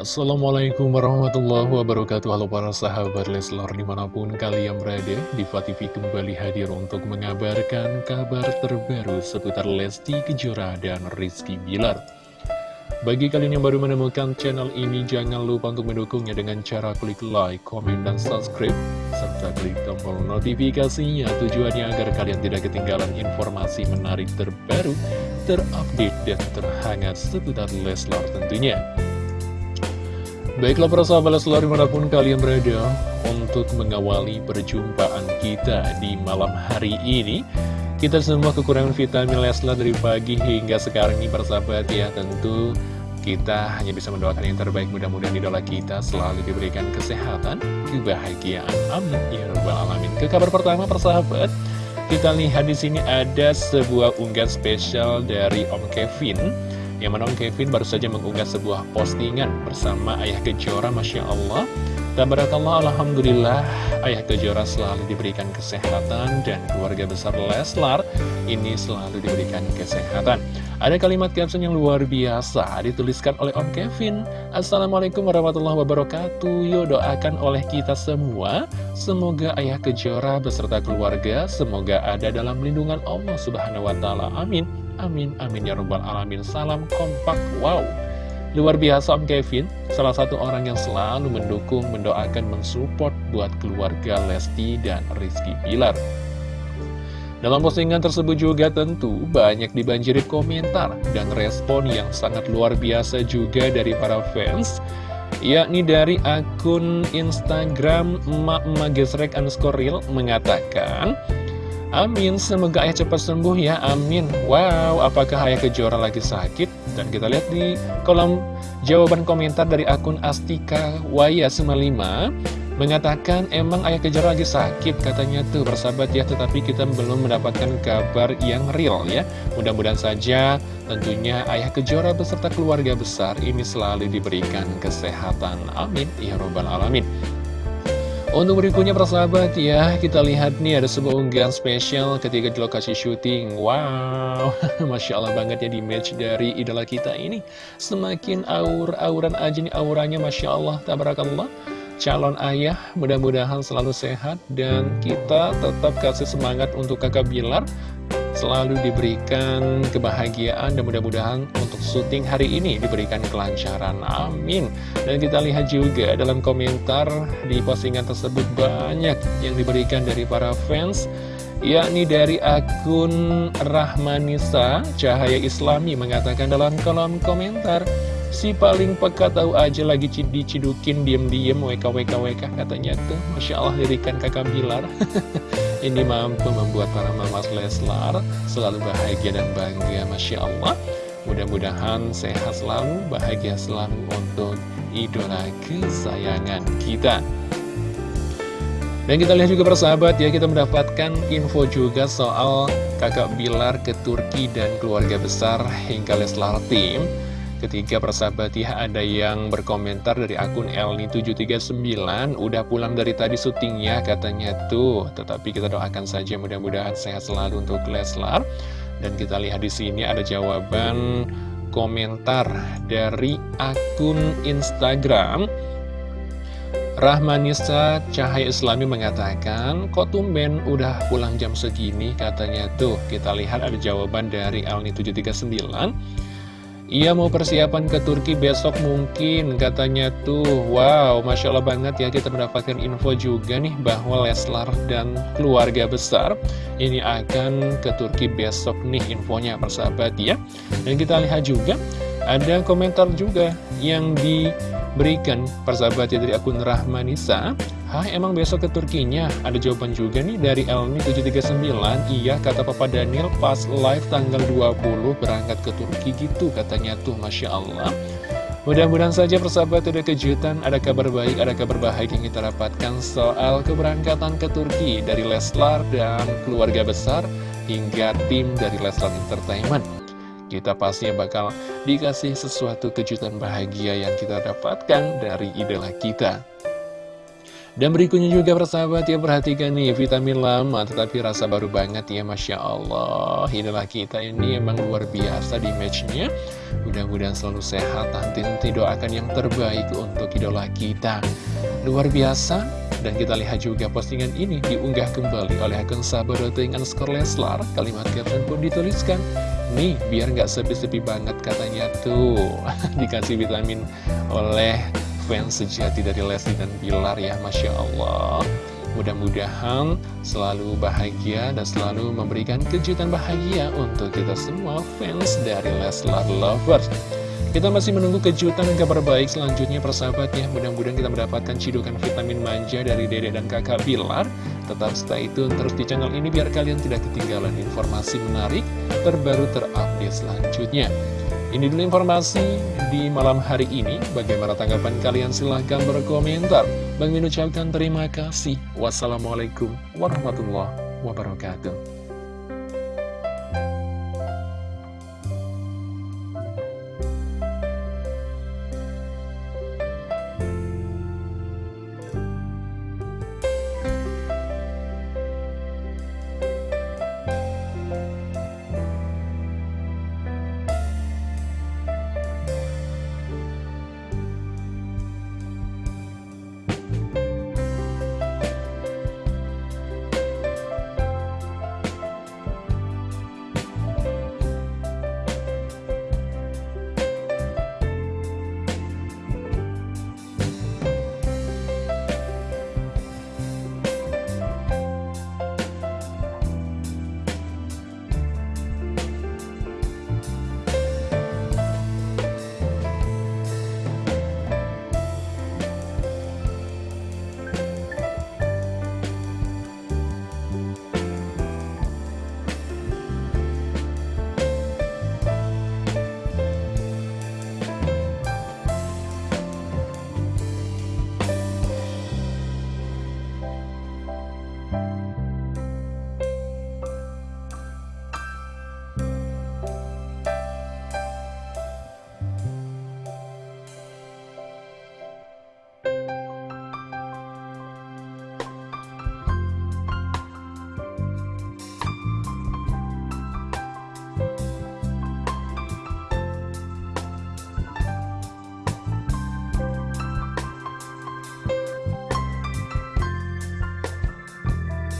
Assalamualaikum warahmatullahi wabarakatuh. Halo para sahabat Leslar di mana pun kalian berada Diva TV kembali hadir untuk mengabarkan kabar terbaru seputar Lesti Kejora dan Rizky Bilar. Bagi kalian yang baru menemukan channel ini jangan lupa untuk mendukungnya dengan cara klik like, komen, dan subscribe serta klik tombol notifikasinya. Tujuannya agar kalian tidak ketinggalan informasi menarik terbaru terupdate dan terhangat seputar Leslar tentunya Baiklah para sahabat selalu di mana pun kalian berada Untuk mengawali perjumpaan kita di malam hari ini. Kita semua kekurangan vitamin Leslar dari pagi hingga sekarang ini para sahabat ya. Tentu kita hanya bisa mendoakan yang terbaik. Mudah-mudahan idola kita selalu diberikan kesehatan, kebahagiaan. Amin. Ya rabbal alamin. Ke kabar pertama persahabat, kita lihat di sini ada sebuah unggahan spesial dari Om Kevin yang mana Kevin baru saja mengunggah sebuah postingan bersama Ayah Kejora, Masya Allah. Tabarakallah, Alhamdulillah, Ayah Kejora selalu diberikan kesehatan dan keluarga besar Leslar ini selalu diberikan kesehatan. Ada kalimat caption yang luar biasa dituliskan oleh Om Kevin. Assalamualaikum warahmatullahi wabarakatuh. Yuk doakan oleh kita semua. Semoga Ayah Kejora beserta keluarga semoga ada dalam lindungan Allah Subhanahu wa taala. Amin. Amin, amin ya robbal alamin. Salam kompak, wow. Luar biasa Om Kevin. Salah satu orang yang selalu mendukung, mendoakan, mensupport Buat keluarga Lesti dan Rizky Pilar dalam postingan tersebut juga tentu banyak dibanjiri komentar dan respon yang sangat luar biasa juga dari para fans yakni dari akun Instagram Mak Magesrek underscore real mengatakan Amin, semoga ayah cepat sembuh ya, amin. Wow, apakah ayah kejora lagi sakit? Dan kita lihat di kolom jawaban komentar dari akun Astika Waya 95 Mengatakan emang ayah kejora lagi sakit? Katanya tuh bersahabat ya Tetapi kita belum mendapatkan kabar yang real ya. Mudah-mudahan saja tentunya ayah kejora beserta keluarga besar ini selalu diberikan kesehatan. Amin. Ya Robbal Alamin untuk berikutnya persahabat ya, kita lihat nih ada sebuah unggahan spesial ketika di lokasi syuting. Wow, Masya Allah banget ya di match dari idola kita ini. Semakin aur-auran aja nih auranya Masya Allah, tabarakallah. Calon ayah mudah-mudahan selalu sehat dan kita tetap kasih semangat untuk kakak Bilar selalu diberikan kebahagiaan dan mudah-mudahan untuk syuting hari ini diberikan kelancaran. Amin. Dan kita lihat juga dalam komentar di postingan tersebut banyak yang diberikan dari para fans yakni dari akun Rahmanisa Cahaya Islami mengatakan dalam kolom komentar Si paling peka tahu aja lagi dicidukin diem-diem WKWKWK katanya tuh. Masya Allah dirikan kakak Bilar. Ini mampu membuat para mamas Leslar selalu bahagia dan bangga Masya Allah. Mudah-mudahan sehat selalu, bahagia selalu untuk idola kesayangan kita. Dan kita lihat juga persahabat ya, kita mendapatkan info juga soal kakak Bilar ke Turki dan keluarga besar hingga Leslar Team Ketika persahabat ya ada yang berkomentar dari akun Elni739 Udah pulang dari tadi syutingnya katanya tuh. Tetapi kita doakan saja mudah-mudahan sehat selalu untuk Leslar. Dan kita lihat di sini ada jawaban komentar dari akun Instagram. Rahmanisa Cahaya Islami mengatakan Kok tumben udah pulang jam segini katanya tuh. Kita lihat ada jawaban dari Elni739 ia mau persiapan ke Turki besok mungkin katanya tuh. Wow Masya Allah banget ya kita mendapatkan info juga nih bahwa Leslar dan keluarga besar Ini akan ke Turki besok nih infonya persahabat ya. Dan kita lihat juga ada komentar juga yang diberikan persahabat ya dari akun Rahmanisa Hah emang besok ke Turkinya? Ada jawaban juga nih dari Elmi739 Iya kata Papa Daniel pas live tanggal 20 berangkat ke Turki gitu katanya tuh Masya Allah Mudah-mudahan saja persahabat ada kejutan, ada kabar baik, ada kabar bahagia yang kita dapatkan soal keberangkatan ke Turki dari Leslar dan keluarga besar hingga tim dari Leslar Entertainment. Kita pastinya bakal dikasih sesuatu kejutan bahagia yang kita dapatkan dari idola kita. Dan berikutnya juga persahabat ya perhatikan nih vitamin lama tetapi rasa baru banget ya Masya Allah. Inilah kita ini emang luar biasa di matchnya. Mudah-mudahan selalu sehat nanti doakan yang terbaik untuk idola kita. Luar biasa. Dan kita lihat juga postingan ini diunggah kembali oleh akun sahabat dengan skor Leslar. Kalimat caption pun dituliskan Nih biar nggak sepi-sepi banget katanya tuh. Dikasih vitamin oleh fans sejati dari Leslie dan Bilar ya Masya Allah. Mudah-mudahan selalu bahagia dan selalu memberikan kejutan bahagia untuk kita semua fans dari Leslar Lovers. Kita masih menunggu kejutan dan kabar baik selanjutnya persahabat ya. Mudah-mudahan kita mendapatkan cidukan vitamin manja dari dede dan kakak Bilar Tetap stay tune terus di channel ini biar kalian tidak ketinggalan informasi menarik terbaru terupdate selanjutnya ini dulu informasi di malam hari ini. Bagaimana tanggapan kalian? Silahkan berkomentar. Bang Min ucapkan terima kasih. Wassalamualaikum warahmatullahi wabarakatuh.